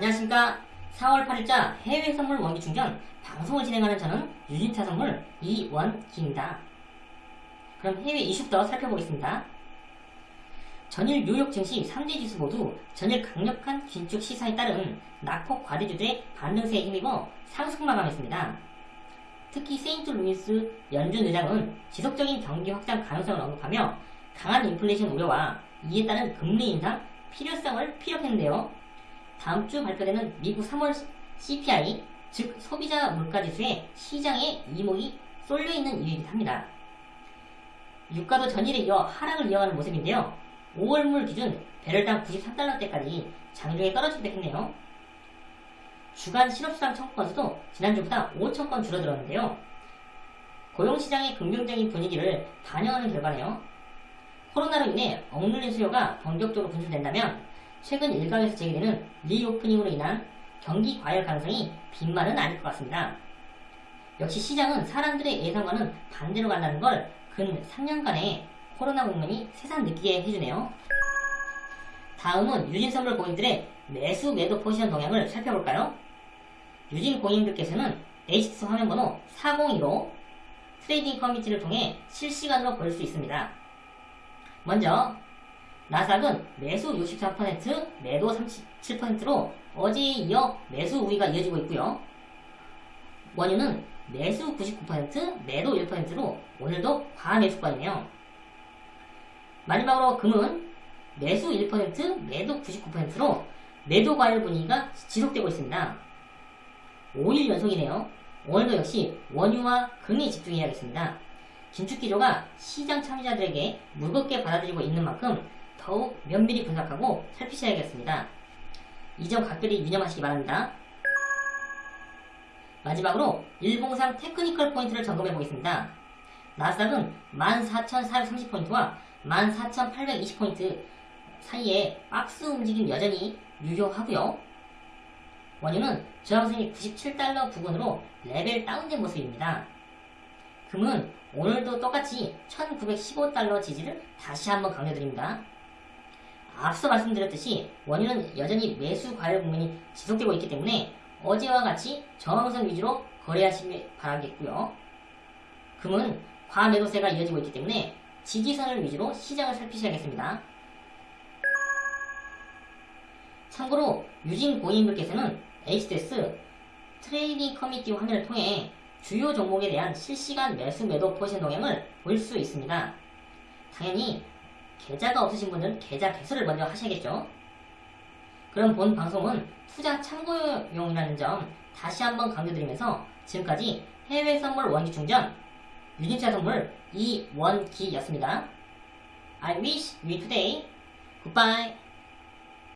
안녕하십니까. 4월 8일자 해외 선물 원기 충전 방송을 진행하는 저는 유진투자선물 이원기입니다. 그럼 해외 이슈부터 살펴보겠습니다. 전일 뉴욕 증시 3대 지수 모두 전일 강력한 긴축 시사에 따른 낙폭 과대주들의 반등세에 힘입어 상승 마감했습니다. 특히 세인트루이스 연준 의장은 지속적인 경기 확장 가능성을 언급하며 강한 인플레이션 우려와 이에 따른 금리 인상 필요성을 피력했는데요. 다음 주 발표되는 미국 3월 CPI, 즉 소비자 물가지수에 시장의 이목이 쏠려 있는 일이긴 합니다. 유가도 전일에 이어 하락을 이어가는 모습인데요. 5월물 기준 배럴당 93달러대까지 장중에 떨어지기도 했네요. 주간 실업수당 청구 건수도 지난주보다 5천건 줄어들었는데요. 고용시장의 긍정적인 분위기를 반영하는 결과네요. 코로나로 인해 억눌린 수요가 본격적으로 분출된다면 최근 일각에서 제기되는 리오프닝으로 인한 경기 과열 가능성이 빈말은 아닐 것 같습니다. 역시 시장은 사람들의 예상과는 반대로 간다는 걸 근 3년간의 코로나 국면이 세상 느끼게 해주네요. 다음은 유진선물 고인들의 매수 매도 포지션 동향을 살펴볼까요? 유진 고인들께서는 HTS 화면번호 402로 trading 커뮤니티를 통해 실시간으로 볼 수 있습니다. 먼저 나스닥은 매수 64% 매도 37%로 어제에 이어 매수 우위가 이어지고 있고요. 원유는 매수 99% 매도 1%로 오늘도 과매수권이네요. 마지막으로 금은 매수 1% 매도 99%로 매도 과열 분위기가 지속되고 있습니다. 5일 연속이네요. 오늘도 역시 원유와 금에 집중해야겠습니다. 긴축 기조가 시장 참여자들에게 무겁게 받아들이고 있는 만큼 더욱 면밀히 분석하고 살피셔야겠습니다. 이 점 각별히 유념하시기 바랍니다. 마지막으로 일봉상 technical 포인트를 점검해 보겠습니다. 나스닥은 14,430포인트와 14,820포인트 사이에 박스 움직임 여전히 유효하고요. 원유는 저항선이 97달러 부근으로 레벨 다운된 모습입니다. 금은 오늘도 똑같이 1915달러 지지를 다시 한번 강조드립니다. 앞서 말씀드렸듯이 원유는 여전히 매수 과열 국면이 지속되고 있기 때문에 어제와 같이 저항선 위주로 거래하시길 바라겠고요. 금은 과매도세가 이어지고 있기 때문에 지지선을 위주로 시장을 살피셔야겠습니다. 참고로 유진 고객분께서는 HTS trading 커뮤니티 화면을 통해 주요 종목에 대한 실시간 매수 매도 포지션 동향을 볼 수 있습니다. 당연히 계좌가 없으신 분은 계좌 개설을 먼저 하셔야겠죠. 그럼 본 방송은 투자 참고용이라는 점 다시 한번 강조드리면서 지금까지 해외 선물 원기 충전 유진투자선물 이원기였습니다. I wish you today. Goodbye.